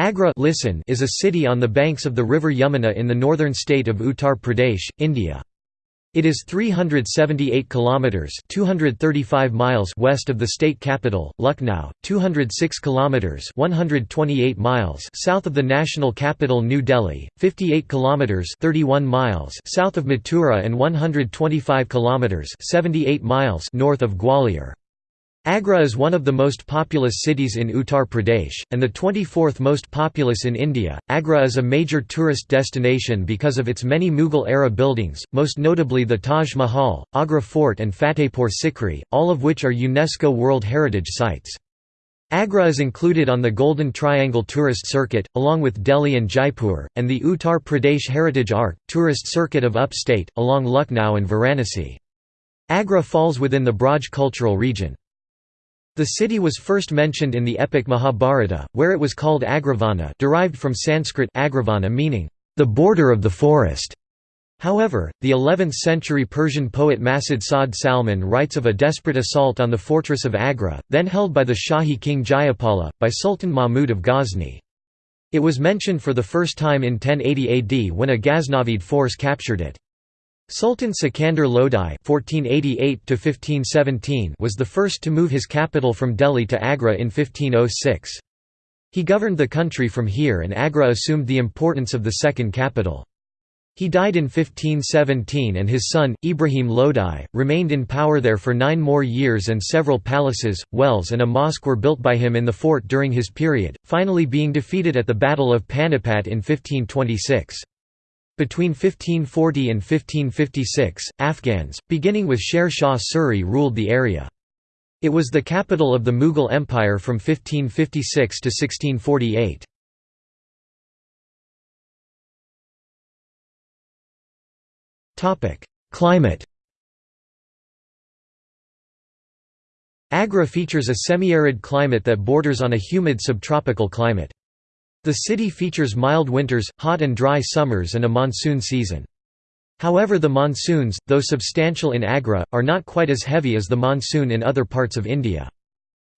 Agra listen is a city on the banks of the river Yamuna in the northern state of Uttar Pradesh, India. It is 378 kilometers (235 miles) west of the state capital, Lucknow, 206 kilometers (128 miles) south of the national capital New Delhi, 58 kilometers (31 miles) south of Mathura and 125 kilometers (78 miles) north of Gwalior. Agra is one of the most populous cities in Uttar Pradesh, and the 24th most populous in India. Agra is a major tourist destination because of its many Mughal era buildings, most notably the Taj Mahal, Agra Fort, and Fatehpur Sikri, all of which are UNESCO World Heritage Sites. Agra is included on the Golden Triangle Tourist Circuit, along with Delhi and Jaipur, and the Uttar Pradesh Heritage Arc, Tourist Circuit of Upstate, along Lucknow and Varanasi. Agra falls within the Braj cultural region. The city was first mentioned in the epic Mahabharata, where it was called Agravana derived from Sanskrit agravana meaning, the border of the forest. However, the 11th-century Persian poet Masud Sa'd Salman writes of a desperate assault on the fortress of Agra, then held by the Shahi king Jayapala, by Sultan Mahmud of Ghazni. It was mentioned for the first time in 1080 AD when a Ghaznavid force captured it. Sultan Sikandar Lodi (1488–1517) was the first to move his capital from Delhi to Agra in 1506. He governed the country from here and Agra assumed the importance of the second capital. He died in 1517 and his son, Ibrahim Lodi, remained in power there for nine more years and several palaces, wells and a mosque were built by him in the fort during his period, finally being defeated at the Battle of Panipat in 1526. Between 1540 and 1556, Afghans, beginning with Sher Shah Suri ruled the area. It was the capital of the Mughal Empire from 1556 to 1648. Climate Agra features a semi-arid climate that borders on a humid subtropical climate. The city features mild winters, hot and dry summers and a monsoon season. However the monsoons, though substantial in Agra, are not quite as heavy as the monsoon in other parts of India.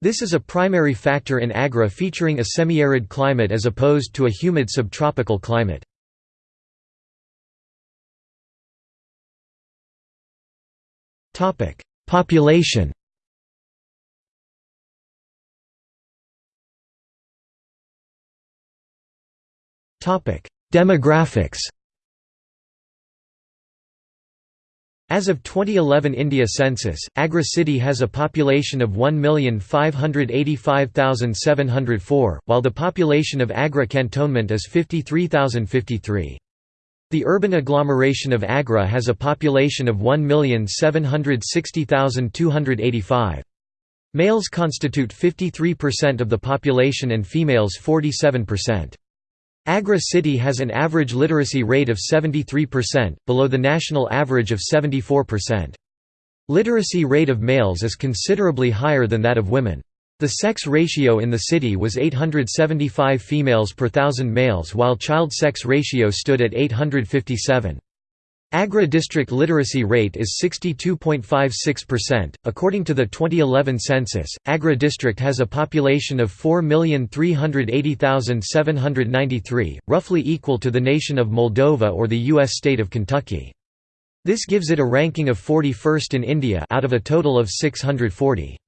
This is a primary factor in Agra featuring a semi-arid climate as opposed to a humid subtropical climate. Population Demographics As of 2011 India census, Agra city has a population of 1,585,704, while the population of Agra cantonment is 53,053. The urban agglomeration of Agra has a population of 1,760,285. Males constitute 53% of the population and females 47%. Agra city has an average literacy rate of 73%, below the national average of 74%. Literacy rate of males is considerably higher than that of women. The sex ratio in the city was 875 females per thousand males while child sex ratio stood at 857. Agra district literacy rate is 62.56%. According to the 2011 census, Agra district has a population of 4,380,793, roughly equal to the nation of Moldova or the U.S. state of Kentucky. This gives it a ranking of 41st in India out of a total of 640.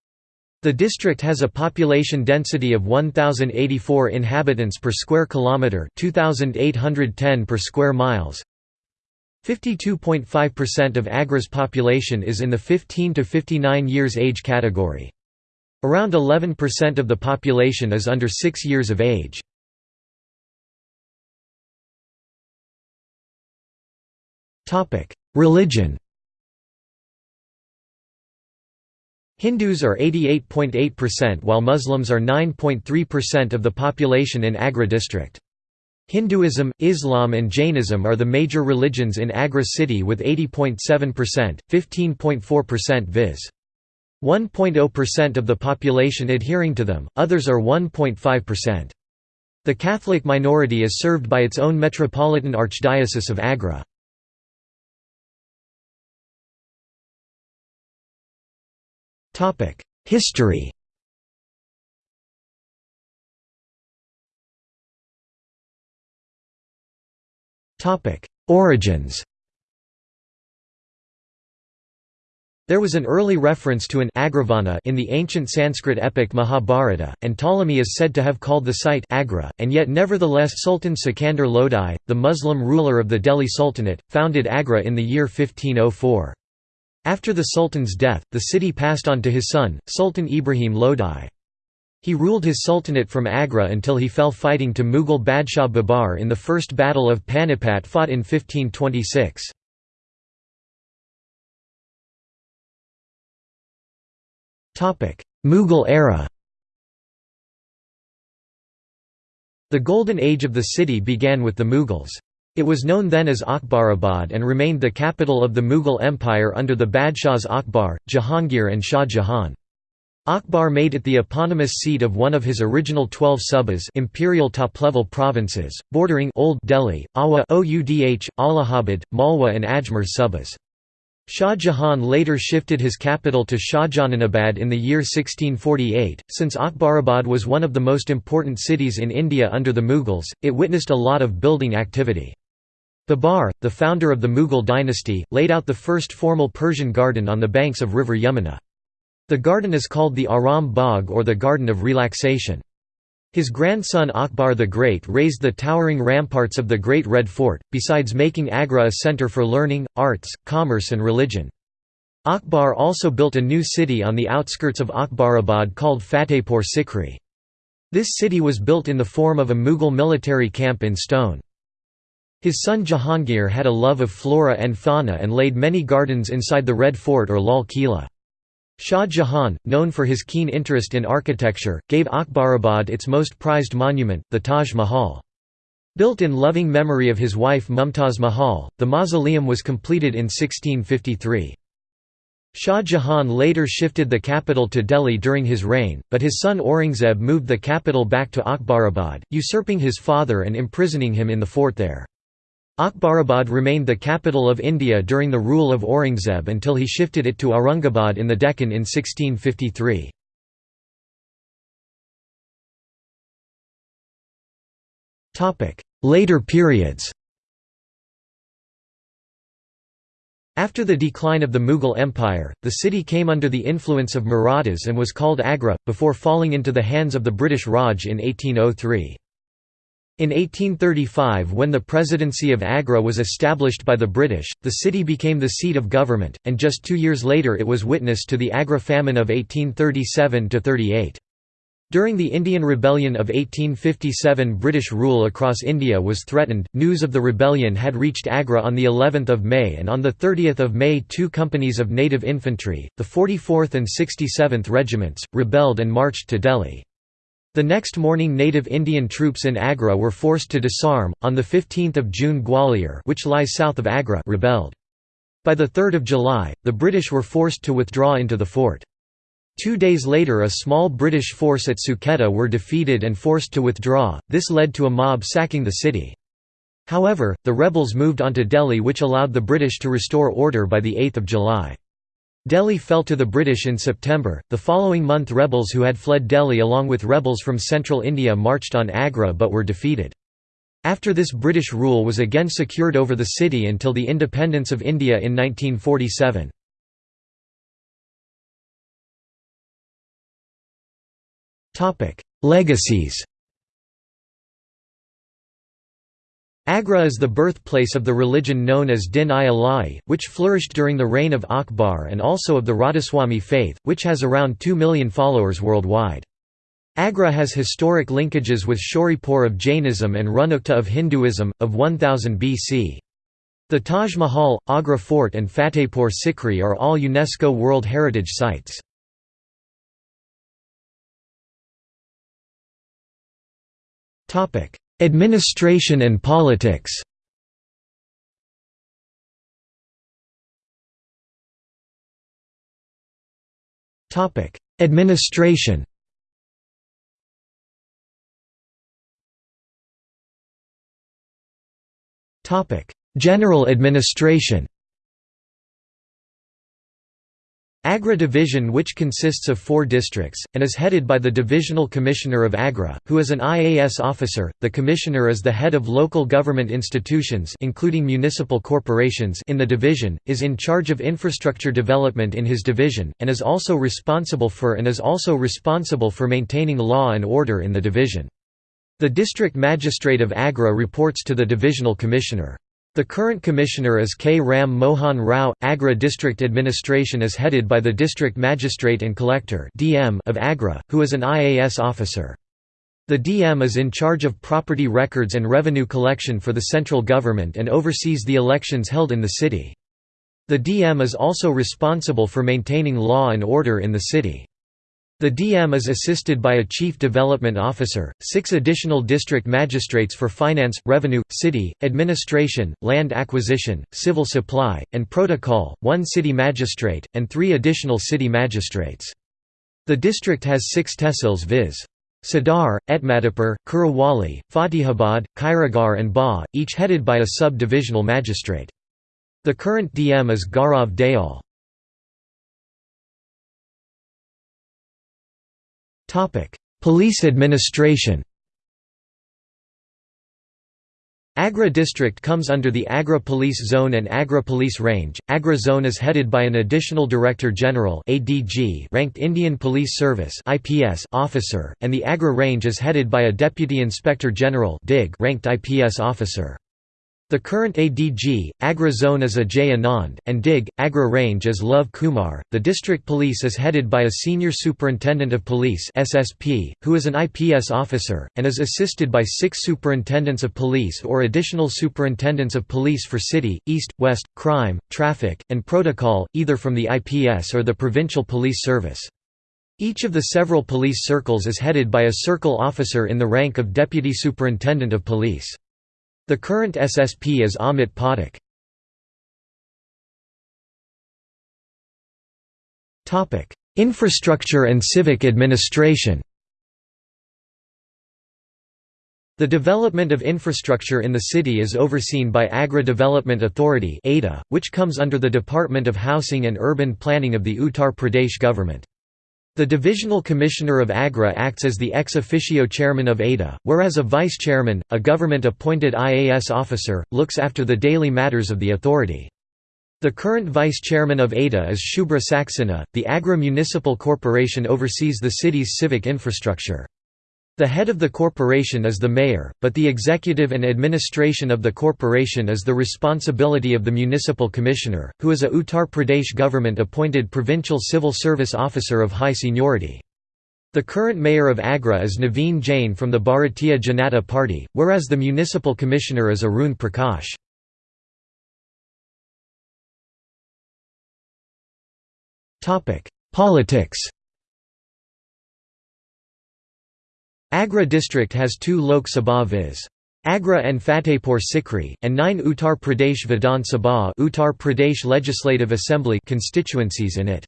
The district has a population density of 1084 inhabitants per square kilometer, 2810 per square miles. 52.5% of Agra's population is in the 15 to 59 years age category. Around 11% of the population is under 6 years of age. Religion Hindus are 88.8% while Muslims are 9.3% of the population in Agra district. Hinduism, Islam and Jainism are the major religions in Agra city with 80.7%, 15.4% viz. 1.0% of the population adhering to them, others are 1.5%. The Catholic minority is served by its own Metropolitan Archdiocese of Agra. History Origins There was an early reference to an agravana in the ancient Sanskrit epic Mahabharata, and Ptolemy is said to have called the site Agra, and yet nevertheless Sultan Sikandar Lodi, the Muslim ruler of the Delhi Sultanate, founded Agra in the year 1504. After the Sultan's death, the city passed on to his son, Sultan Ibrahim Lodi. He ruled his sultanate from Agra until he fell fighting to Mughal Badshah Babar in the First Battle of Panipat fought in 1526. Mughal era The Golden Age of the city began with the Mughals. It was known then as Akbarabad and remained the capital of the Mughal Empire under the Badshahs Akbar, Jahangir and Shah Jahan. Akbar made it the eponymous seat of one of his original twelve subas imperial top-level provinces, bordering Old Delhi, Awa Oudh, Allahabad, Malwa and Ajmer subas. Shah Jahan later shifted his capital to Shahjahanabad in the year 1648. Since Akbarabad was one of the most important cities in India under the Mughals, it witnessed a lot of building activity. Babar, the founder of the Mughal dynasty, laid out the first formal Persian garden on the banks of river Yamuna. The garden is called the Aram Bagh or the Garden of Relaxation. His grandson Akbar the Great raised the towering ramparts of the Great Red Fort, besides making Agra a centre for learning, arts, commerce and religion. Akbar also built a new city on the outskirts of Akbarabad called Fatehpur Sikri. This city was built in the form of a Mughal military camp in stone. His son Jahangir had a love of flora and fauna and laid many gardens inside the Red Fort or Lal Kila. Shah Jahan, known for his keen interest in architecture, gave Akbarabad its most prized monument, the Taj Mahal. Built in loving memory of his wife Mumtaz Mahal, the mausoleum was completed in 1653. Shah Jahan later shifted the capital to Delhi during his reign, but his son Aurangzeb moved the capital back to Akbarabad, usurping his father and imprisoning him in the fort there. Akbarabad remained the capital of India during the rule of Aurangzeb until he shifted it to Aurangabad in the Deccan in 1653. Later periods After the decline of the Mughal Empire, the city came under the influence of Marathas and was called Agra, before falling into the hands of the British Raj in 1803. In 1835 when the Presidency of Agra was established by the British, the city became the seat of government, and just two years later it was witness to the Agra famine of 1837–38. During the Indian Rebellion of 1857 British rule across India was threatened. News of the rebellion had reached Agra on the 11th of May and on the 30th of May two companies of native infantry, the 44th and 67th regiments, rebelled and marched to Delhi. The next morning native Indian troops in Agra were forced to disarm. On 15 June Gwalior which lies south of Agra rebelled. By 3 July, the British were forced to withdraw into the fort. Two days later a small British force at Suketa were defeated and forced to withdraw, this led to a mob sacking the city. However, the rebels moved on to Delhi which allowed the British to restore order by 8 July. Delhi fell to the British in September. The following month, rebels who had fled Delhi along with rebels from central India marched on Agra but were defeated. After this British rule was again secured over the city until the independence of India in 1947. Legacies Agra is the birthplace of the religion known as Din-i-Ilahi, which flourished during the reign of Akbar and also of the Radhaswami faith, which has around 2 million followers worldwide. Agra has historic linkages with Shoripur of Jainism and Runukta of Hinduism, of 1000 BC. The Taj Mahal, Agra Fort and Fatehpur Sikri are all UNESCO World Heritage Sites. Administration and politics. Administration. Topic General administration Agra Division which consists of four districts, and is headed by the Divisional Commissioner of Agra, who is an IAS officer. The Commissioner is the head of local government institutions including municipal corporations in the division, is in charge of infrastructure development in his division, and is also responsible for and is also responsible for maintaining law and order in the division. The District Magistrate of Agra reports to the Divisional Commissioner. The current commissioner is K. Ram Mohan Rao. Agra District Administration is headed by the District Magistrate and Collector of Agra, who is an IAS officer. The DM is in charge of property records and revenue collection for the central government and oversees the elections held in the city. The DM is also responsible for maintaining law and order in the city. The DM is assisted by a Chief Development Officer, six additional district magistrates for finance, revenue, city, administration, land acquisition, civil supply, and protocol, one city magistrate, and three additional city magistrates. The district has six tehsils viz. Sadar, Etmadipur, Kurawali, Fatihabad, Kairagarh and Ba, each headed by a sub-divisional magistrate. The current DM is Gaurav Dayal. Police administration Agra district comes under the Agra Police Zone and Agra Police Range. Agra Zone is headed by an additional Director General (ADG) ranked Indian Police Service (IPS) officer, and the Agra Range is headed by a Deputy Inspector General (DIG) ranked IPS officer. The current ADG, Agra Zone is Ajay Anand, and DIG, Agra Range is Love Kumar. The district police is headed by a Senior Superintendent of Police (SSP), who is an IPS officer, and is assisted by six Superintendents of Police or additional Superintendents of Police for City, East, West, Crime, Traffic, and Protocol, either from the IPS or the Provincial Police Service. Each of the several police circles is headed by a circle officer in the rank of Deputy Superintendent of Police. The current SSP is Amit Pathak. Infrastructure and civic administration The development of infrastructure in the city is overseen by Agra Development Authority which comes under the Department of Housing and Urban Planning of the Uttar Pradesh government. The Divisional Commissioner of Agra acts as the ex officio chairman of ADA, whereas a vice-chairman, a government-appointed IAS officer, looks after the daily matters of the authority. The current vice-chairman of ADA is Shubhra Saxena. The Agra Municipal Corporation oversees the city's civic infrastructure. The head of the corporation is the mayor, but the executive and administration of the corporation is the responsibility of the municipal commissioner, who is a Uttar Pradesh government-appointed provincial civil service officer of high seniority. The current mayor of Agra is Naveen Jain from the Bharatiya Janata Party, whereas the municipal commissioner is Arun Prakash. Politics Agra district has two Lok Sabha viz. Agra and Fatehpur Sikri, and nine Uttar Pradesh Vidhan Sabha Uttar Pradesh Legislative Assembly constituencies in it.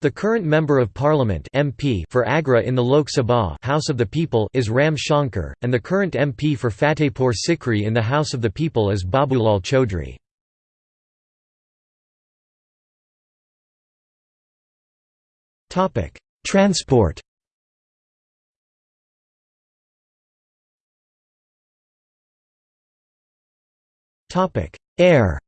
The current Member of Parliament MP for Agra in the Lok Sabha House of the People is Ram Shankar, and the current MP for Fatehpur Sikri in the House of the People is Babulal Chaudhry. Transport Air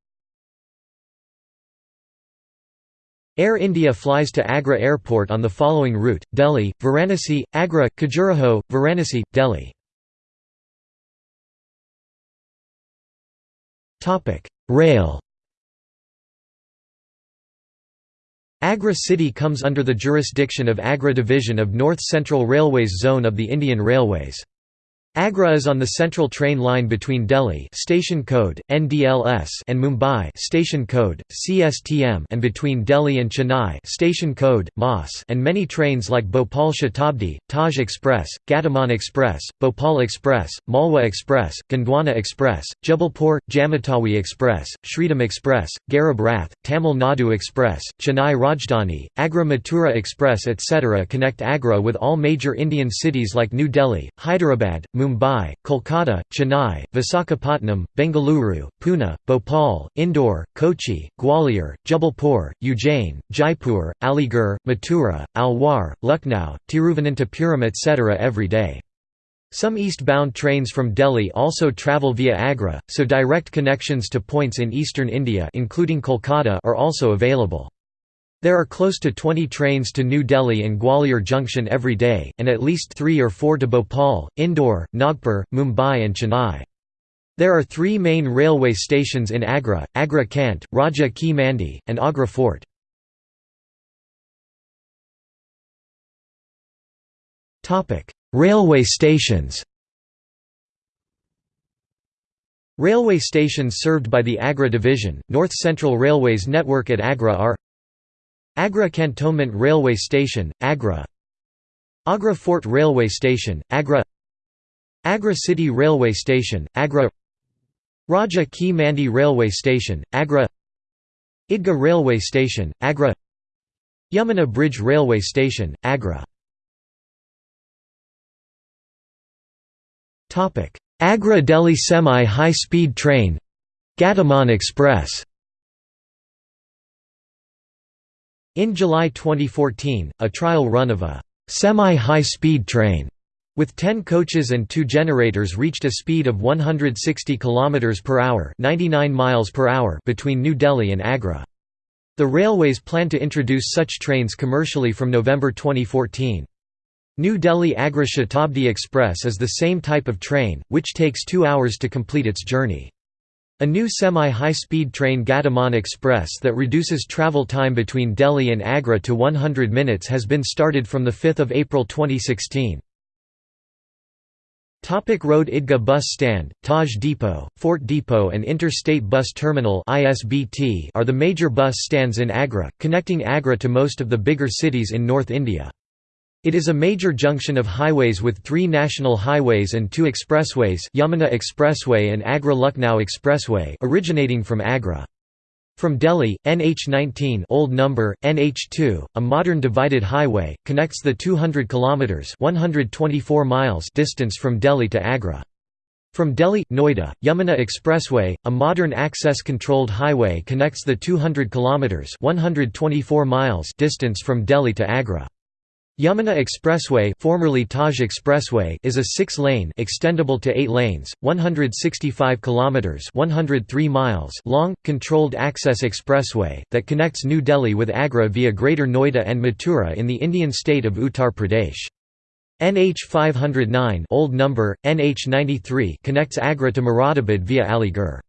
Air India flies to Agra Airport on the following route, Delhi, Varanasi, Agra, Khajuraho, Varanasi, Delhi. Topic: Rail Agra city comes under the jurisdiction of Agra Division of North Central Railways Zone of the Indian Railways. Agra is on the central train line between Delhi station code NDLS and Mumbai station code CSTM and between Delhi and Chennai station code MAS and many trains like Bhopal Shatabdi, Taj Express, Gatiman Express, Bhopal Express, Malwa Express, Gondwana Express, Jabalpur, Jamatawi Express, Shridham Express, Garib Rath, Tamil Nadu Express, Chennai Rajdhani, Agra Mathura Express etc. connect Agra with all major Indian cities like New Delhi, Hyderabad, Mumbai, Kolkata, Chennai, Visakhapatnam, Bengaluru, Pune, Bhopal, Indore, Kochi, Gwalior, Jabalpur, Ujjain, Jaipur, Aligarh, Mathura, Alwar, Lucknow, Thiruvananthapuram etc. every day. Some eastbound trains from Delhi also travel via Agra, so direct connections to points in eastern India including Kolkata are also available. There are close to 20 trains to New Delhi and Gwalior Junction every day, and at least three or four to Bhopal, Indore, Nagpur, Mumbai and Chennai. There are three main railway stations in Agra, Agra Cant, Raja Ki Mandi, and Agra Fort. Railway stations Railway stations served by the Agra Division, North Central Railways network at Agra are Agra Cantonment Railway Station, Agra. Agra Fort Railway Station, Agra. Agra City Railway Station, Agra. Raja Ki Mandi Railway Station, Agra. Idgah Railway Station, Agra. Yamuna Bridge Railway Station, Agra. Agra Delhi Semi-High Speed Train Gatiman Express In July 2014, a trial run of a semi-high speed train with 10 coaches and 2 generators reached a speed of 160 km per hour, 99 miles per hour between New Delhi and Agra. The railways plan to introduce such trains commercially from November 2014. New Delhi Agra Shatabdi Express is the same type of train, which takes two hours to complete its journey. A new semi-high-speed train Gatiman Express that reduces travel time between Delhi and Agra to 100 minutes has been started from 5 April 2016. Topic Road Idgah Bus Stand, Taj Depot, Fort Depot and Interstate Bus Terminal are the major bus stands in Agra, connecting Agra to most of the bigger cities in North India. It is a major junction of highways with three national highways and two expressways Yamuna Expressway and Agra-Lucknow Expressway originating from Agra. From Delhi, NH19 old number, NH2, a modern divided highway, connects the 200 km 124 miles distance from Delhi to Agra. From Delhi, Noida, Yamuna Expressway, a modern access-controlled highway connects the 200 km 124 miles distance from Delhi to Agra. Yamuna Expressway, formerly Taj Expressway, is a 6-lane extendable to 8 lanes, 165 kilometers, 103 miles long controlled access expressway that connects New Delhi with Agra via Greater Noida and Mathura in the Indian state of Uttar Pradesh. NH 509, old number NH 93 connects Agra to Moradabad via Aligarh.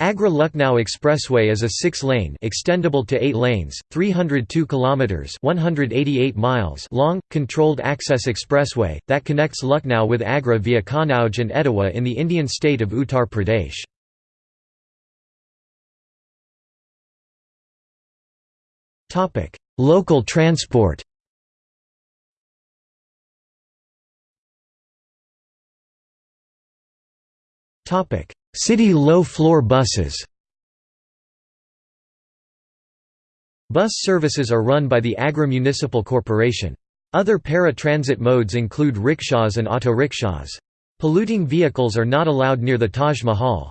Agra-Lucknow Expressway is a six-lane extendable to eight lanes, 302 kilometers (188 miles) long, controlled access expressway that connects Lucknow with Agra via Kannauj and Etawah in the Indian state of Uttar Pradesh. Topic: Local transport. Topic: City low-floor buses Bus services are run by the Agra Municipal Corporation. Other para-transit modes include rickshaws and auto rickshaws. Polluting vehicles are not allowed near the Taj Mahal.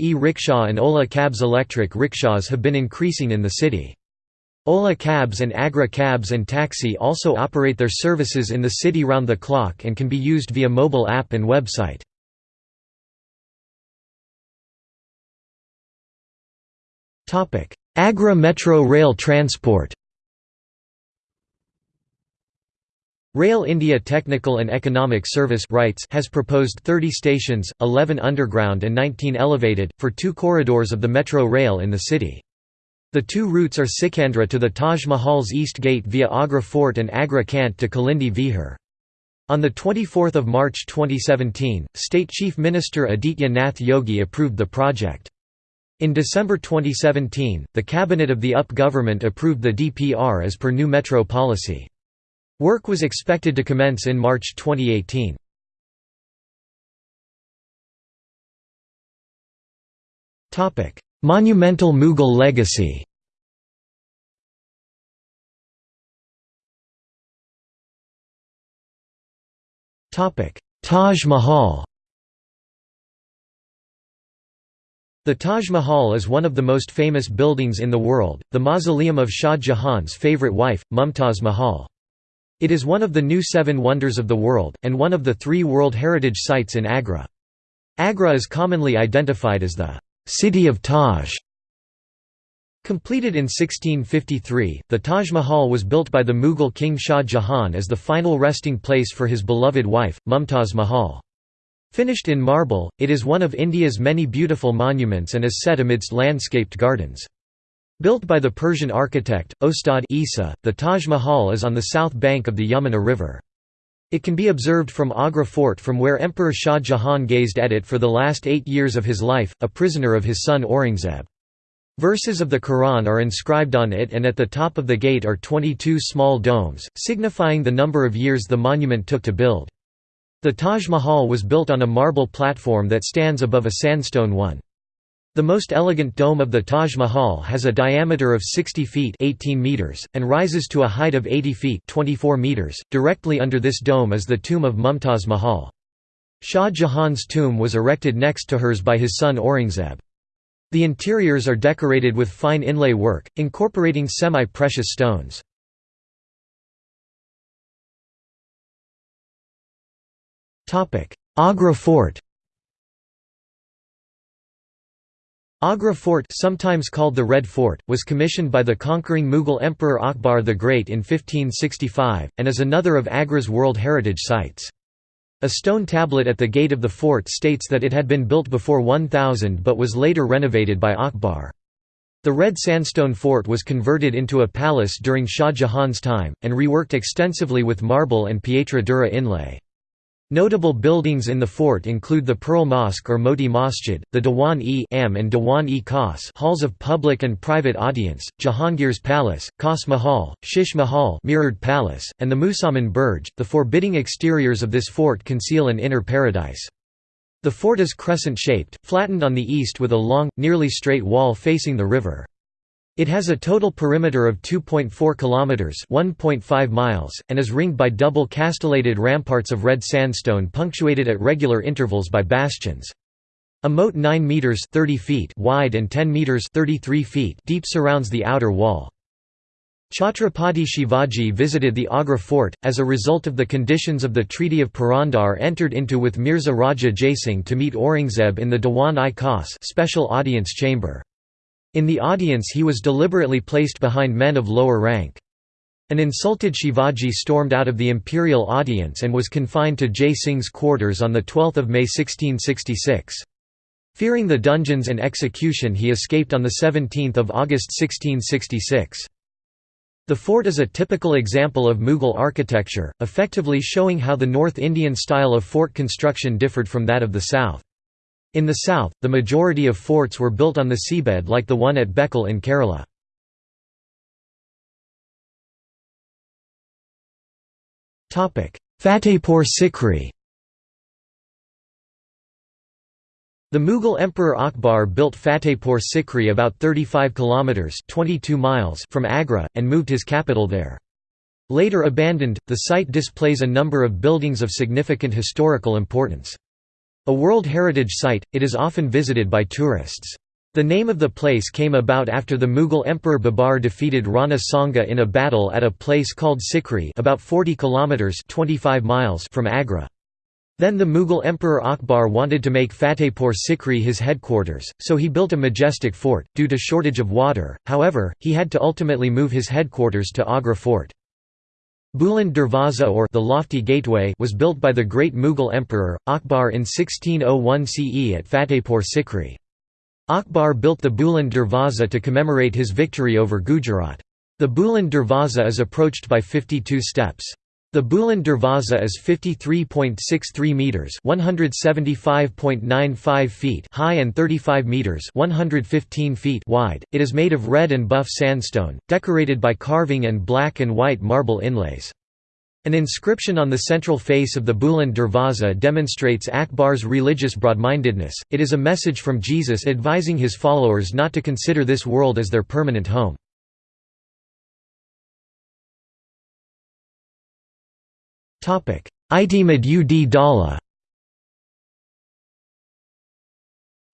E-rickshaw and Ola cabs Electric rickshaws have been increasing in the city. Ola cabs and Agra cabs and taxi also operate their services in the city round the clock and can be used via mobile app and website. Agra Metro Rail Transport Rail India Technical and Economic Service has proposed 30 stations, 11 underground and 19 elevated, for two corridors of the metro rail in the city. The two routes are Sikandra to the Taj Mahal's East Gate via Agra Fort and Agra Cant to Kalindi Vihar. On 24 March 2017, State Chief Minister Aditya Nath Yogi approved the project. In December 2017, the cabinet of the UP government approved the DPR as per new metro policy. Work was expected to commence in March 2018. Topic: Monumental Mughal legacy Taj Mahal The Taj Mahal is one of the most famous buildings in the world, the mausoleum of Shah Jahan's favorite wife, Mumtaz Mahal. It is one of the new seven wonders of the world, and one of the three World Heritage Sites in Agra. Agra is commonly identified as the «city of Taj». Completed in 1653, the Taj Mahal was built by the Mughal king Shah Jahan as the final resting place for his beloved wife, Mumtaz Mahal. Finished in marble, it is one of India's many beautiful monuments and is set amidst landscaped gardens. Built by the Persian architect, Ostad Isa, the Taj Mahal is on the south bank of the Yamuna River. It can be observed from Agra Fort from where Emperor Shah Jahan gazed at it for the last eight years of his life, a prisoner of his son Aurangzeb. Verses of the Quran are inscribed on it and at the top of the gate are 22 small domes, signifying the number of years the monument took to build. The Taj Mahal was built on a marble platform that stands above a sandstone one. The most elegant dome of the Taj Mahal has a diameter of 60 feet 18 meters, and rises to a height of 80 feet 24 meters. .Directly under this dome is the tomb of Mumtaz Mahal. Shah Jahan's tomb was erected next to hers by his son Aurangzeb. The interiors are decorated with fine inlay work, incorporating semi-precious stones. Agra Fort Agra Fort sometimes called the Red Fort, was commissioned by the conquering Mughal Emperor Akbar the Great in 1565, and is another of Agra's World Heritage Sites. A stone tablet at the gate of the fort states that it had been built before 1000 but was later renovated by Akbar. The red sandstone fort was converted into a palace during Shah Jahan's time, and reworked extensively with marble and pietra dura inlay. Notable buildings in the fort include the Pearl Mosque or Moti Masjid, the Dewan-e and Dewan-e Khas halls of public and private audience, Jahangir's Palace, Khas Mahal, Shish Mahal mirrored palace, and the Musamman Burj. The forbidding exteriors of this fort conceal an inner paradise. The fort is crescent-shaped, flattened on the east with a long, nearly straight wall facing the river. It has a total perimeter of 2.4 kilometers, 1.5 miles, and is ringed by double castellated ramparts of red sandstone punctuated at regular intervals by bastions. A moat 9 meters 30 feet wide and 10 meters 33 feet deep surrounds the outer wall. Chhatrapati Shivaji visited the Agra fort, as a result of the conditions of the Treaty of Purandar entered into with Mirza Raja Jaisingh to meet Aurangzeb in the Dewan-i-Khas special audience chamber. In the audience he was deliberately placed behind men of lower rank. An insulted Shivaji stormed out of the imperial audience and was confined to Jai Singh's quarters on 12 May 1666. Fearing the dungeons and execution he escaped on 17 August 1666. The fort is a typical example of Mughal architecture, effectively showing how the North Indian style of fort construction differed from that of the south. In the south, the majority of forts were built on the seabed like the one at Bekal in Kerala. Fatehpur Sikri The Mughal Emperor Akbar built Fatehpur Sikri about 35 kilometers (22 miles) from Agra and moved his capital there. Later abandoned, the site displays a number of buildings of significant historical importance. A World Heritage Site, it is often visited by tourists. The name of the place came about after the Mughal Emperor Babar defeated Rana Sanga in a battle at a place called Sikri about 40 kilometers 25 miles from Agra. Then the Mughal Emperor Akbar wanted to make Fatehpur Sikri his headquarters, so he built a majestic fort. Due to shortage of water, however, he had to ultimately move his headquarters to Agra Fort. Buland Darwaza or the Lofty Gateway was built by the great Mughal emperor, Akbar in 1601 CE at Fatehpur Sikri. Akbar built the Buland Darwaza to commemorate his victory over Gujarat. The Buland Darwaza is approached by 52 steps. The Buland Darwaza is 53.63 meters, 175.95 feet high and 35 meters, 115 feet wide. It is made of red and buff sandstone, decorated by carving and black and white marble inlays. An inscription on the central face of the Buland Darwaza demonstrates Akbar's religious broadmindedness. It is a message from Jesus advising his followers not to consider this world as their permanent home. Itimad ud Dala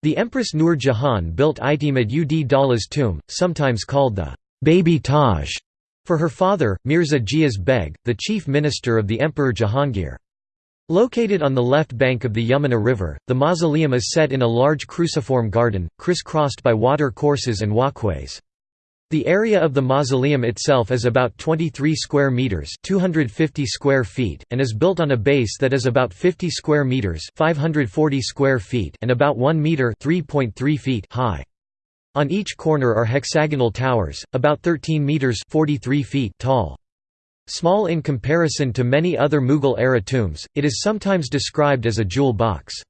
The Empress Nur Jahan built Itimad ud Dala's tomb, sometimes called the «baby Taj», for her father, Mirza Ghiyas Beg, the chief minister of the Emperor Jahangir. Located on the left bank of the Yamuna River, the mausoleum is set in a large cruciform garden, criss-crossed by water courses and walkways. The area of the mausoleum itself is about 23 square meters, 250 square feet, and is built on a base that is about 50 square meters, 540 square feet, and about 1 meter, 3.3 feet high. On each corner are hexagonal towers, about 13 meters, 43 feet tall. Small in comparison to many other Mughal-era tombs, it is sometimes described as a jewel box.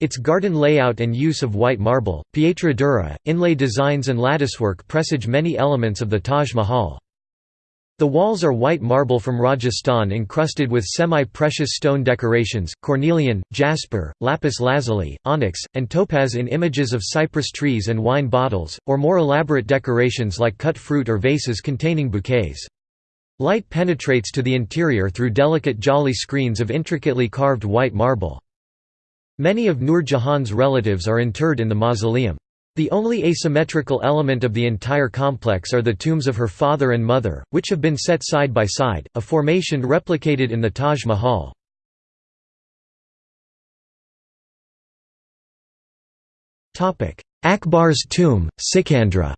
Its garden layout and use of white marble, pietra dura, inlay designs and latticework presage many elements of the Taj Mahal. The walls are white marble from Rajasthan encrusted with semi-precious stone decorations, cornelian, jasper, lapis lazuli, onyx, and topaz in images of cypress trees and wine bottles, or more elaborate decorations like cut fruit or vases containing bouquets. Light penetrates to the interior through delicate jali screens of intricately carved white marble. Many of Nur Jahan's relatives are interred in the mausoleum. The only asymmetrical element of the entire complex are the tombs of her father and mother, which have been set side by side, a formation replicated in the Taj Mahal. Akbar's tomb, Sikandra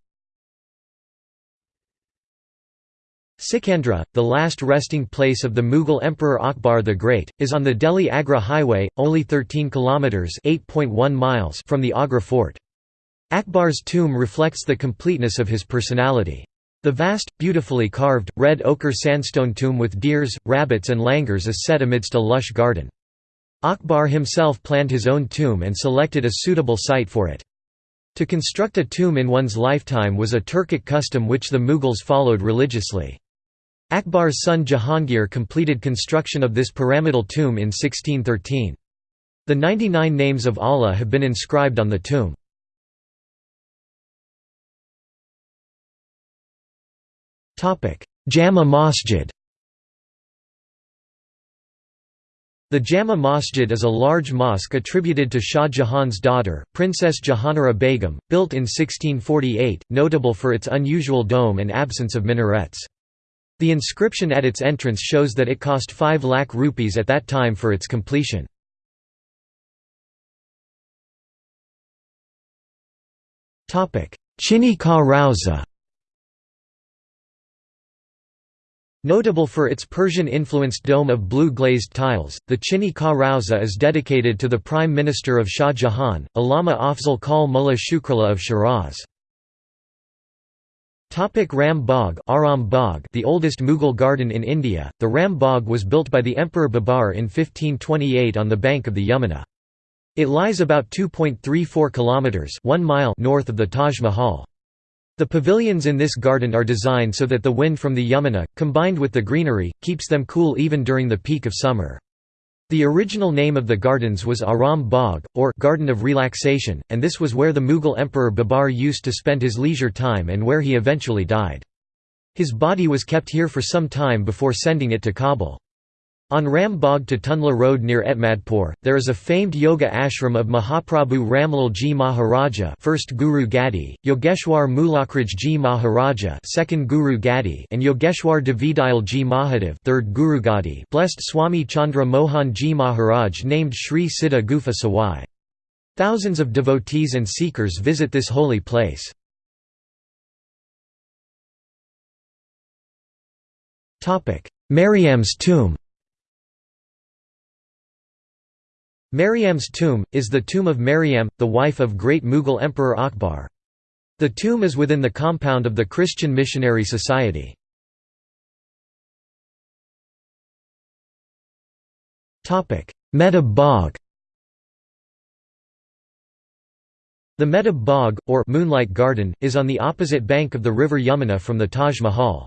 Sikandra, the last resting place of the Mughal Emperor Akbar the Great, is on the Delhi-Agra highway, only 13 kilometers (8.1 miles) from the Agra fort. Akbar's tomb reflects the completeness of his personality. The vast, beautifully carved, red ochre sandstone tomb with deers, rabbits and langurs is set amidst a lush garden. Akbar himself planned his own tomb and selected a suitable site for it. To construct a tomb in one's lifetime was a Turkic custom which the Mughals followed religiously. Akbar's son Jahangir completed construction of this pyramidal tomb in 1613. The 99 names of Allah have been inscribed on the tomb. Jama Masjid The Jama Masjid is a large mosque attributed to Shah Jahan's daughter, Princess Jahanara Begum, built in 1648, notable for its unusual dome and absence of minarets. The inscription at its entrance shows that it cost 5 lakh rupees at that time for its completion. Chini Ka Rauza Notable for its Persian-influenced dome of blue-glazed tiles, the Chini Ka Rauza is dedicated to the Prime Minister of Shah Jahan, Allama Afzal Kal Mullah Shukrullah of Shiraz. Topic Ram Bagh Bagh the oldest Mughal garden in India, the Ram Bagh was built by the Emperor Babar in 1528 on the bank of the Yamuna. It lies about 2.34 kilometers 1 mile north of the Taj Mahal. The pavilions in this garden are designed so that the wind from the Yamuna, combined with the greenery, keeps them cool even during the peak of summer. The original name of the gardens was Aram Bagh, or Garden of Relaxation, and this was where the Mughal Emperor Babar used to spend his leisure time and where he eventually died. His body was kept here for some time before sending it to Kabul. On Ram Bagh to Tunla Road near Etmadpur, there is a famed yoga ashram of Mahaprabhu Ramlal Ji Maharaja first Guru Gadi, Yogeshwar Mulakraj Ji Maharaja second Guru Gadi and Yogeshwar Davidayal Ji Mahadev third Guru Gadi blessed Swami Chandra Mohan Ji Maharaj named Sri Siddha Gufa Sawai. Thousands of devotees and seekers visit this holy place. Mariam's tomb Mariam's tomb, is the tomb of Maryam, the wife of great Mughal Emperor Akbar. The tomb is within the compound of the Christian Missionary Society. Mehtab Bagh The Mehtab Bagh, or Moonlight Garden, is on the opposite bank of the river Yamuna from the Taj Mahal.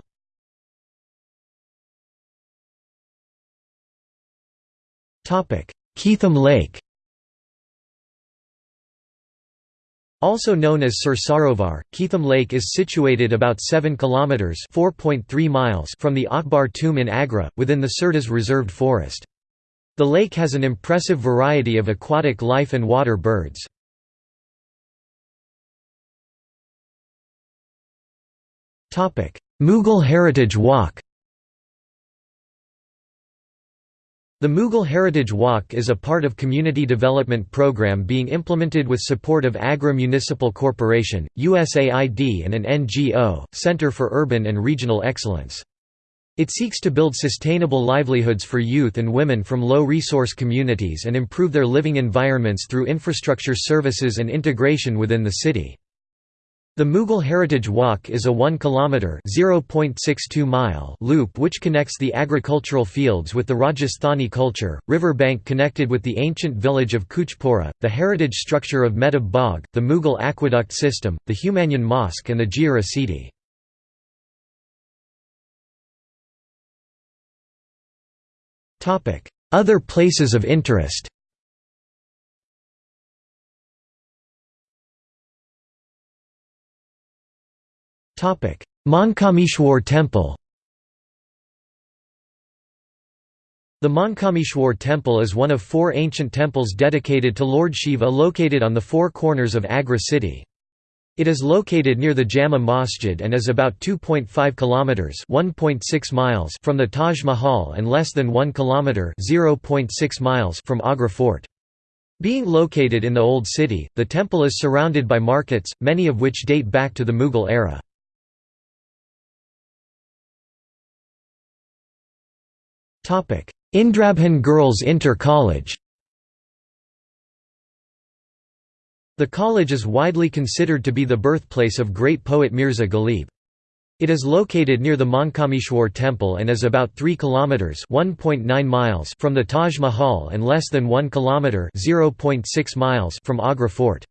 Keetham Lake Also known as Sursarovar, Keetham Lake is situated about 7 kilometers (4.3 miles) from the Akbar tomb in Agra, within the Surdas reserved forest. The lake has an impressive variety of aquatic life and water birds. Mughal Heritage Walk The Mughal Heritage Walk is a part of community development program being implemented with support of Agra Municipal Corporation, USAID and an NGO, Center for Urban and Regional Excellence. It seeks to build sustainable livelihoods for youth and women from low-resource communities and improve their living environments through infrastructure services and integration within the city. The Mughal Heritage Walk is a 1 km (0.62 mile) loop which connects the agricultural fields with the Rajasthani culture, river bank connected with the ancient village of Kuchpura, the heritage structure of Mehtab Bagh, the Mughal aqueduct system, the Humayun Mosque and the Jia Sidi. Other places of interest Mankameshwar Temple The Mankameshwar Temple is one of four ancient temples dedicated to Lord Shiva located on the four corners of Agra city. It is located near the Jama Masjid and is about 2.5 kilometers (1.6 miles) from the Taj Mahal and less than 1 kilometer (0.6 miles) from Agra Fort. Being located in the Old City, the temple is surrounded by markets, many of which date back to the Mughal era. Indrabhan Girls Inter College The college is widely considered to be the birthplace of great poet Mirza Ghalib. It is located near the Mankameshwar temple and is about 3 kilometers (1.9 miles) from the Taj Mahal and less than 1 kilometer (0.6 miles) from Agra Fort.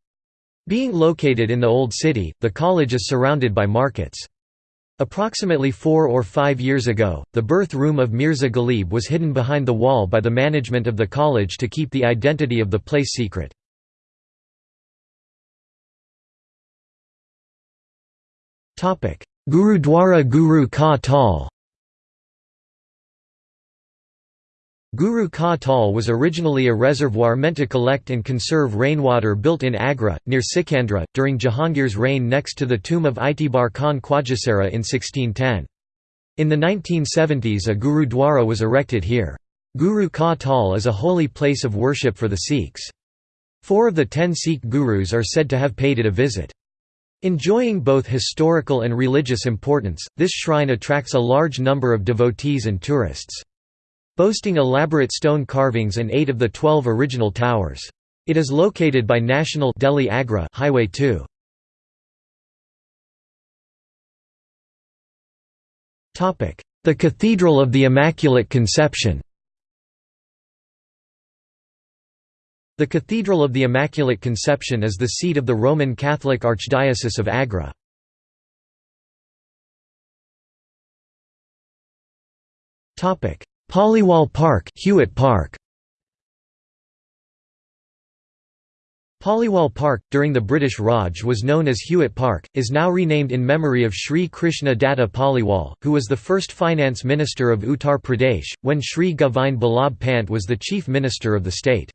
Being located in the old city, the college is surrounded by markets. Approximately four or five years ago, the birth room of Mirza Ghalib was hidden behind the wall by the management of the college to keep the identity of the place secret. Gurudwara Guru Ka Tal Guru Ka Tal was originally a reservoir meant to collect and conserve rainwater built in Agra, near Sikandra, during Jahangir's reign next to the tomb of Itibar Khan Khwajasara in 1610. In the 1970s a Gurudwara was erected here. Guru Ka Tal is a holy place of worship for the Sikhs. Four of the ten Sikh gurus are said to have paid it a visit. Enjoying both historical and religious importance, this shrine attracts a large number of devotees and tourists boasting elaborate stone carvings and eight of the twelve original towers. It is located by National Delhi Agra Highway 2. The Cathedral of the Immaculate Conception The Cathedral of the Immaculate Conception is the seat of the Roman Catholic Archdiocese of Agra. Topic: Paliwal Park, Hewitt Park. Paliwal Park, during the British Raj was known as Hewitt Park, is now renamed in memory of Sri Krishna Datta Paliwal, who was the first finance minister of Uttar Pradesh, when Sri Govind Ballabh Pant was the chief minister of the state.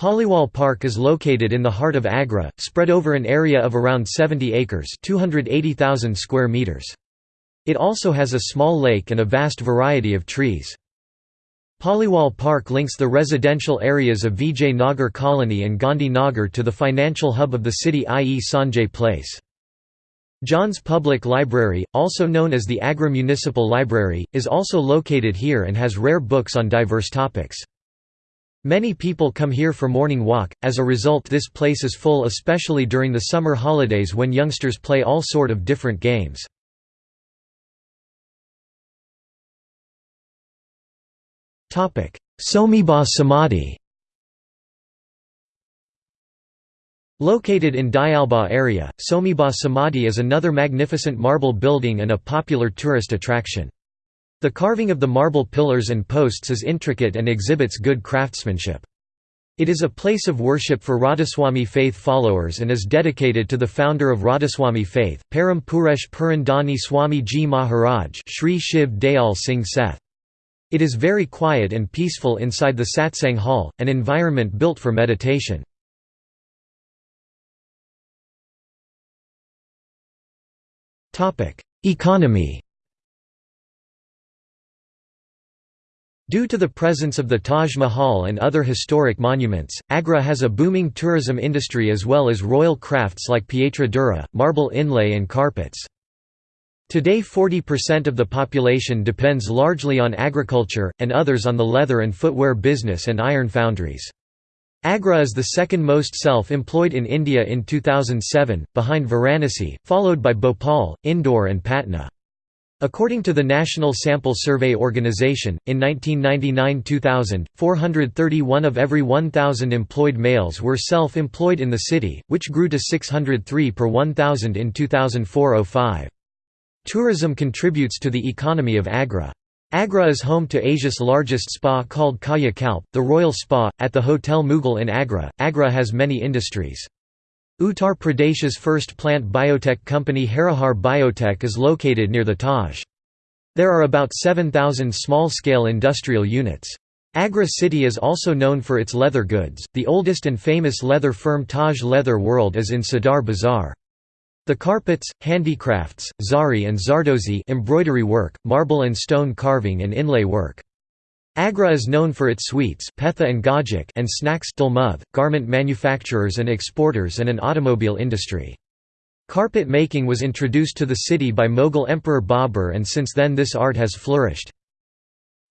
Paliwal Park is located in the heart of Agra, spread over an area of around 70 acres 280,000 square meters. It also has a small lake and a vast variety of trees. Paliwal Park links the residential areas of Vijay Nagar Colony and Gandhi Nagar to the financial hub of the city i.e. Sanjay Place. John's Public Library, also known as the Agra Municipal Library, is also located here and has rare books on diverse topics. Many people come here for morning walk, as a result this place is full especially during the summer holidays when youngsters play all sort of different games. Somibha Samadhi Located in Dayalbagh area, Somibha Samadhi is another magnificent marble building and a popular tourist attraction. The carving of the marble pillars and posts is intricate and exhibits good craftsmanship. It is a place of worship for Radhaswami faith followers and is dedicated to the founder of Radhaswami faith, Param Purush Purandani Swami Ji Maharaj Shri Shiv Dayal Singh Seth. It is very quiet and peaceful inside the satsang hall, an environment built for meditation. Economy Due to the presence of the Taj Mahal and other historic monuments, Agra has a booming tourism industry as well as royal crafts like pietra dura, marble inlay and carpets. Today 40% of the population depends largely on agriculture, and others on the leather and footwear business and iron foundries. Agra is the second most self-employed in India in 2007, behind Varanasi, followed by Bhopal, Indore and Patna. According to the National Sample Survey Organization, in 1999–2000, 431 of every 1,000 employed males were self-employed in the city, which grew to 603 per 1,000 in 2004–05. Tourism contributes to the economy of Agra. Agra is home to Asia's largest spa called Kaya Kalp, the Royal Spa, at the Hotel Mughal in Agra. Agra has many industries. Uttar Pradesh's first plant biotech company Harihar Biotech is located near the Taj. There are about 7,000 small-scale industrial units. Agra city is also known for its leather goods. The oldest and famous leather firm Taj Leather World is in Sadar Bazaar. The carpets, handicrafts, zari and zardozi embroidery work, marble and stone carving and inlay work. Agra is known for its sweets petha and, gajik and snacks dalmoth, garment manufacturers and exporters and an automobile industry. Carpet making was introduced to the city by Mughal Emperor Babur and since then this art has flourished.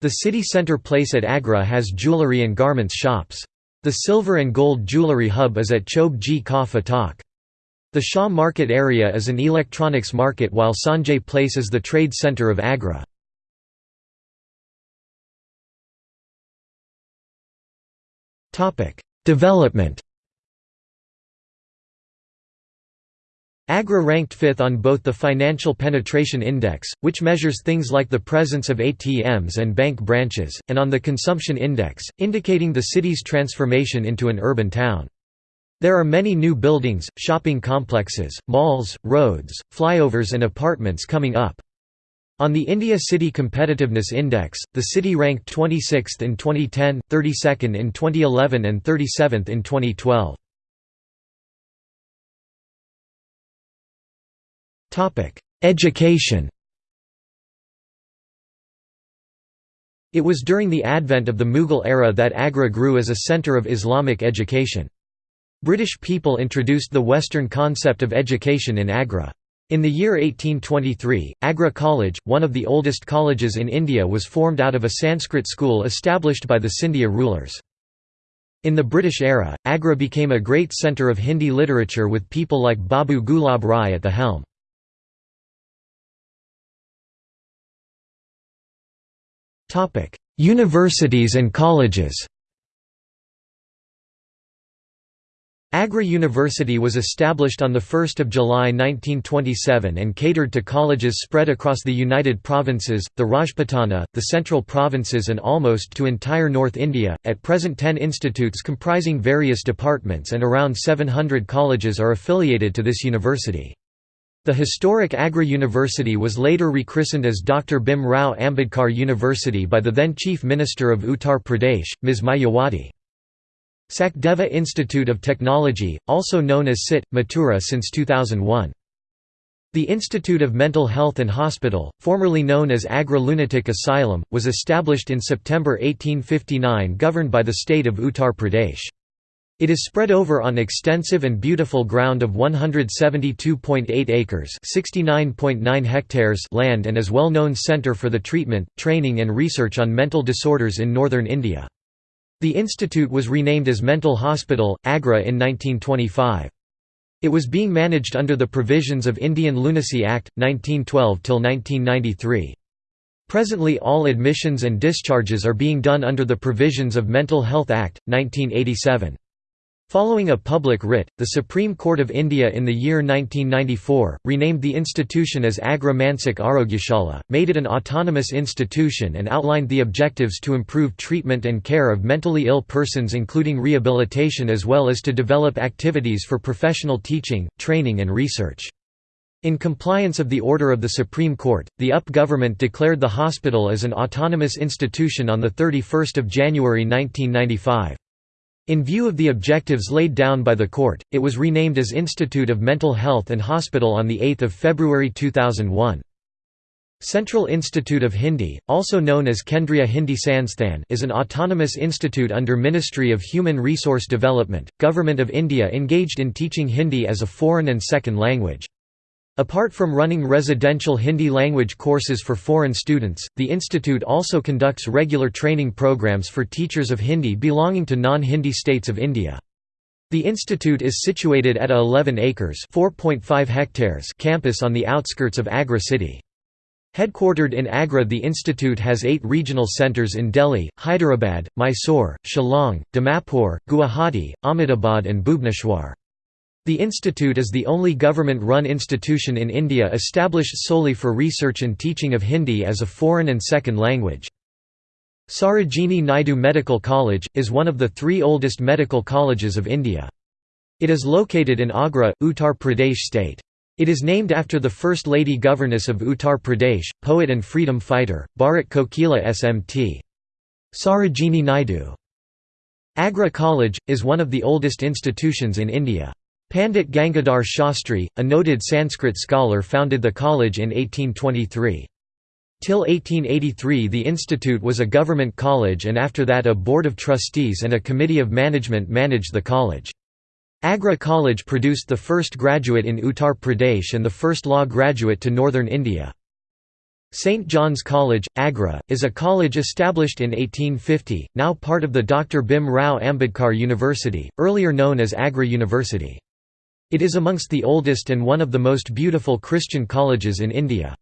The city centre place at Agra has jewellery and garments shops. The silver and gold jewellery hub is at Chobe Ji Ka Fatak. The Shah Market area is an electronics market while Sanjay Place is the trade centre of Agra. Development. Agra ranked fifth on both the Financial Penetration Index, which measures things like the presence of ATMs and bank branches, and on the Consumption Index, indicating the city's transformation into an urban town. There are many new buildings, shopping complexes, malls, roads, flyovers and apartments coming up. On the India City Competitiveness Index, the city ranked 26th in 2010, 32nd in 2011 and 37th in 2012. Education It was during the advent of the Mughal era that Agra grew as a centre of Islamic education. British people introduced the Western concept of education in Agra. In the year 1823, Agra College, one of the oldest colleges in India was formed out of a Sanskrit school established by the Scindia rulers. In the British era, Agra became a great centre of Hindi literature with people like Babu Gulab Rai at the helm. Universities and colleges Agra University was established on 1 July 1927 and catered to colleges spread across the United Provinces, the Rajputana, the Central Provinces and almost to entire North India, at present 10 institutes comprising various departments and around 700 colleges are affiliated to this university. The historic Agra University was later rechristened as Dr. Bhim Rao Ambedkar University by the then Chief Minister of Uttar Pradesh, Ms. Mayawati. Sachdeva Institute of Technology, also known as SIT, Mathura since 2001. The Institute of Mental Health and Hospital, formerly known as Agra Lunatic Asylum, was established in September 1859 governed by the state of Uttar Pradesh. It is spread over on extensive and beautiful ground of 172.8 acres (69.9 hectares) land and is well-known centre for the treatment, training and research on mental disorders in northern India. The institute was renamed as Mental Hospital, Agra in 1925. It was being managed under the provisions of Indian Lunacy Act, 1912 till 1993. Presently all admissions and discharges are being done under the provisions of Mental Health Act, 1987. Following a public writ, the Supreme Court of India in the year 1994, renamed the institution as Agra Mansik Arogyashala, made it an autonomous institution and outlined the objectives to improve treatment and care of mentally ill persons including rehabilitation as well as to develop activities for professional teaching, training and research. In compliance of the order of the Supreme Court, the UP government declared the hospital as an autonomous institution on 31 January 1995. In view of the objectives laid down by the court, it was renamed as Institute of Mental Health and Hospital on 8 February 2001. Central Institute of Hindi, also known as Kendriya Hindi Sansthan is an autonomous institute under Ministry of Human Resource Development, Government of India engaged in teaching Hindi as a foreign and second language. Apart from running residential Hindi language courses for foreign students, the institute also conducts regular training programs for teachers of Hindi belonging to non-Hindi states of India. The institute is situated at a 11 acres (4.5 hectares) campus on the outskirts of Agra city. Headquartered in Agra the institute has eight regional centres in Delhi, Hyderabad, Mysore, Shillong, Dimapur, Guwahati, Ahmedabad and Bhubaneswar. The institute is the only government-run institution in India established solely for research and teaching of Hindi as a foreign and second language. Sarojini Naidu Medical College, is one of the three oldest medical colleges of India. It is located in Agra, Uttar Pradesh state. It is named after the First Lady Governess of Uttar Pradesh, poet and freedom fighter, Bharat Kokila SMT. Sarojini Naidu. Agra College, is one of the oldest institutions in India. Pandit Gangadhar Shastri, a noted Sanskrit scholar founded the college in 1823. Till 1883 the institute was a government college and after that a board of trustees and a committee of management managed the college. Agra College produced the first graduate in Uttar Pradesh and the first law graduate to northern India. St. John's College, Agra, is a college established in 1850, now part of the Dr. Bhim Rao Ambedkar University, earlier known as Agra University. It is amongst the oldest and one of the most beautiful Christian colleges in India.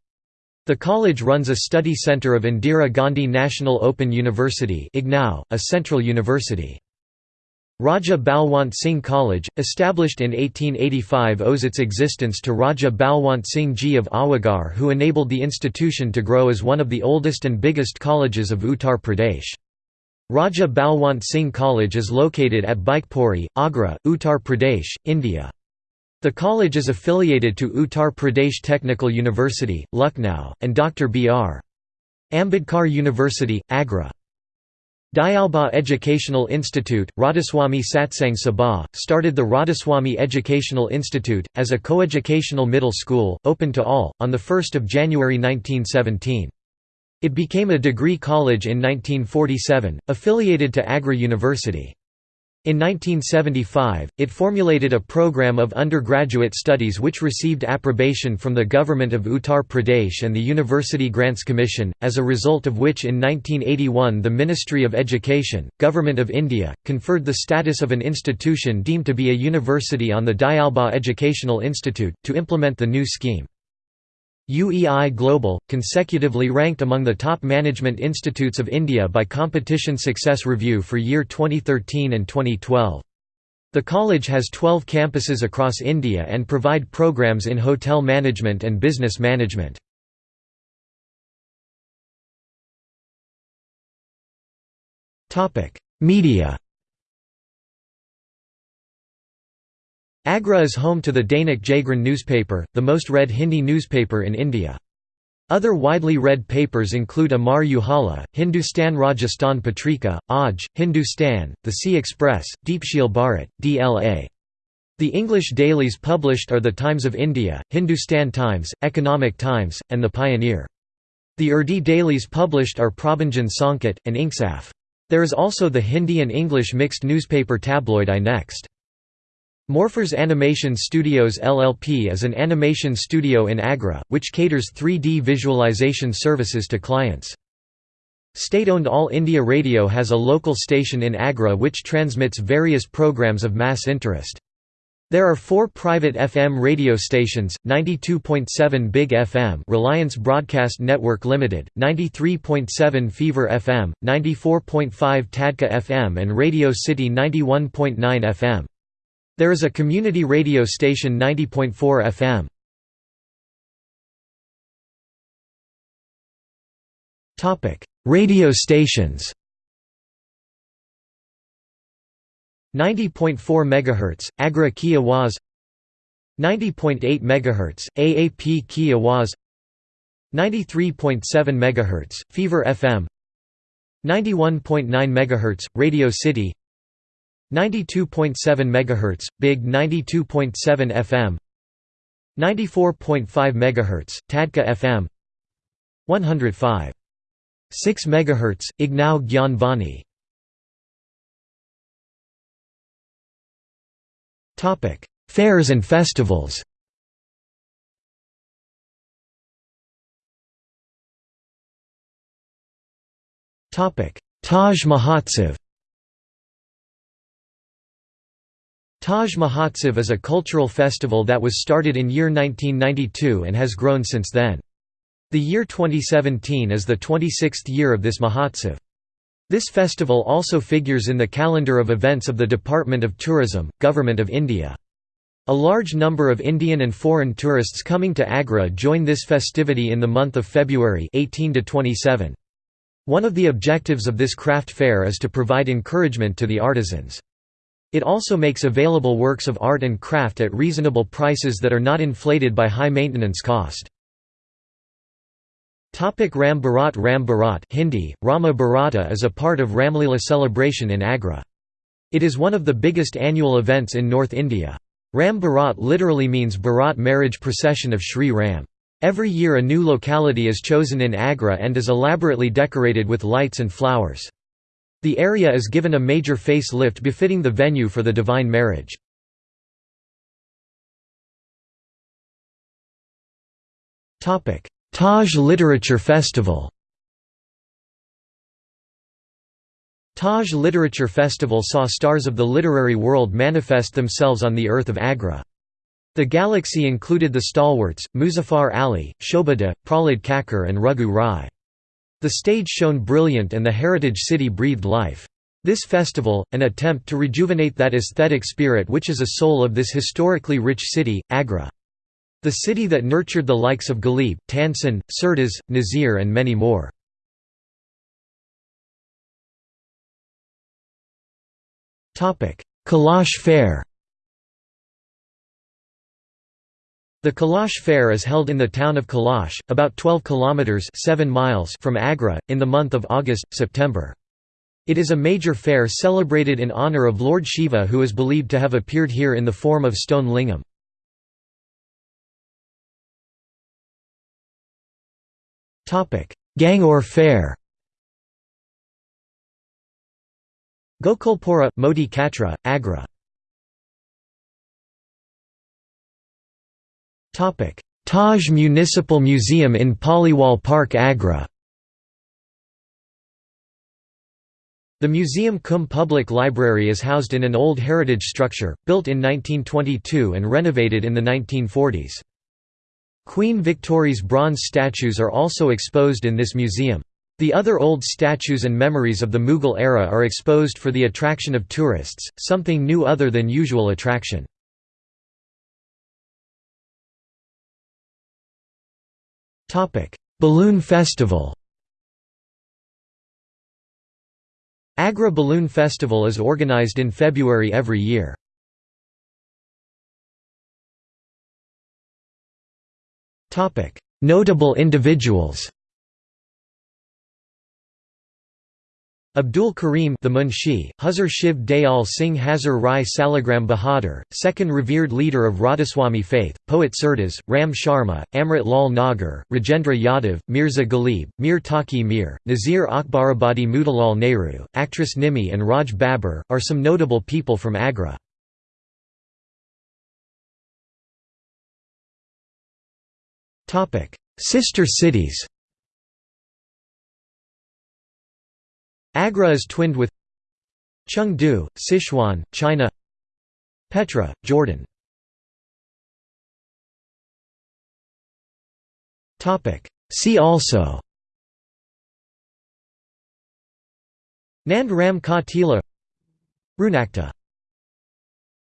The college runs a study centre of Indira Gandhi National Open University a central university. Raja Balwant Singh College, established in 1885 owes its existence to Raja Balwant Singh Ji of Awagarh who enabled the institution to grow as one of the oldest and biggest colleges of Uttar Pradesh. Raja Balwant Singh College is located at Bichpuri, Agra, Uttar Pradesh, India. The college is affiliated to Uttar Pradesh Technical University, Lucknow, and Dr. B.R. Ambedkar University, Agra. Dayalbagh Educational Institute, Radhaswamy Satsang Sabha, started the Radhaswamy Educational Institute, as a coeducational middle school, open to all, on 1 January 1917. It became a degree college in 1947, affiliated to Agra University. In 1975, it formulated a program of undergraduate studies which received approbation from the Government of Uttar Pradesh and the University Grants Commission, as a result of which in 1981 the Ministry of Education, Government of India, conferred the status of an institution deemed to be a university on the Dayalbagh Educational Institute, to implement the new scheme. UEI Global, consecutively ranked among the top management institutes of India by Competition Success Review for year 2013 and 2012. The college has 12 campuses across India and provide programs in hotel management and business management. Media Agra is home to the Dainik Jagran newspaper, the most read Hindi newspaper in India. Other widely read papers include Amar Ujala, Hindustan Rajasthan Patrika, Aaj, Hindustan, The Sea Express, Deepsheel Bharat, DLA. The English dailies published are The Times of India, Hindustan Times, Economic Times, and The Pioneer. The Urdu dailies published are Prabhanjan Sankat, and Insaf. There is also the Hindi and English mixed newspaper tabloid I Next. Morphers Animation Studios LLP is an animation studio in Agra, which caters 3D visualization services to clients. State-owned All India Radio has a local station in Agra which transmits various programs of mass interest. There are four private FM radio stations, 92.7 Big FM Reliance Broadcast Network Limited, 93.7 Fever FM, 94.5 Tadka FM and Radio City 91.9 FM. There is a community radio station 90.4 FM. Topic: Radio stations. 90.4 MHz Agra Ki Awaz 90.8 MHz AAP Ki Awaz 93.7 MHz Fever FM 91.9 MHz Radio City 92.7 MHz Big 92.7 FM 94.5 MHz Tadka FM 105 6 MHz IGNOU Gyan Vani Fairs and festivals. Topic Taj Mahotsav Taj Mahotsav is a cultural festival that was started in year 1992 and has grown since then. The year 2017 is the 26th year of this Mahotsav. This festival also figures in the calendar of events of the Department of Tourism, Government of India. A large number of Indian and foreign tourists coming to Agra join this festivity in the month of February 18 to 27. One of the objectives of this craft fair is to provide encouragement to the artisans. It also makes available works of art and craft at reasonable prices that are not inflated by high maintenance cost. Ram Barat Ram Barat Hindi, Rama Bharata is a part of Ramlila celebration in Agra. It is one of the biggest annual events in North India. Ram Barat literally means Bharat marriage procession of Sri Ram. Every year a new locality is chosen in Agra and is elaborately decorated with lights and flowers. The area is given a major face lift befitting the venue for the divine marriage. Taj Literature Festival Taj Literature Festival saw stars of the literary world manifest themselves on the earth of Agra. The galaxy included the stalwarts, Muzaffar Ali, Shobhaa De, Prahlad Kakar and Raghu Rai. The stage shone brilliant and the heritage city breathed life. This festival, an attempt to rejuvenate that aesthetic spirit which is a soul of this historically rich city, Agra. The city that nurtured the likes of Ghalib, Tansen, Surdas, Nazir and many more. Kalash Fair The Kalash Fair is held in the town of Kalash, about 12 kilometers 7 miles from Agra, in the month of August-September. It is a major fair celebrated in honor of Lord Shiva who is believed to have appeared here in the form of stone lingam. Gangaur Fair Gokulpura, Moti Katra, Agra Taj Municipal Museum in Paliwal Park Agra The Museum Cum Public Library is housed in an old heritage structure, built in 1922 and renovated in the 1940s. Queen Victoria's bronze statues are also exposed in this museum. The other old statues and memories of the Mughal era are exposed for the attraction of tourists, something new other than usual attraction. Balloon Festival Agra Balloon Festival is organized in February every year. Notable individuals. Abdul Karim the Munshi, Huzur Shiv Dayal Singh Huzur Rai Salagram Bahadur, second revered leader of Radhaswami faith, poet Surdas, Ram Sharma, Amrit Lal Nagar, Rajendra Yadav, Mirza Ghalib, Mir Taqi Mir, Nazir Akbarabadi Motilal Nehru, actress Nimmi and Raj Babbar, are some notable people from Agra. Sister cities Agra is twinned with Chengdu, Sichuan, China Petra, Jordan. See also Nand Ram Ka Tila Runakta